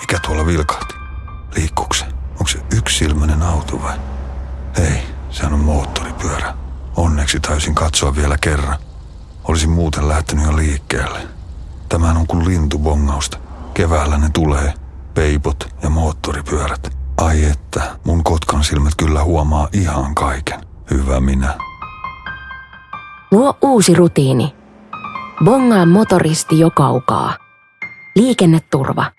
Mikä tuolla vilkahti? Liikkuuko se? Onko se yksilmäinen auto vai? Ei, sehän on moottoripyörä. Onneksi täysin katsoa vielä kerran. Olisin muuten lähtenyt jo liikkeelle. Tämähän on kuin lintubongausta. Keväällä ne tulee. Peipot ja moottoripyörät. Ai että, mun kotkan silmät kyllä huomaa ihan kaiken. Hyvä minä. Luo uusi rutiini. Bongaa motoristi jo kaukaa. Liikenneturva.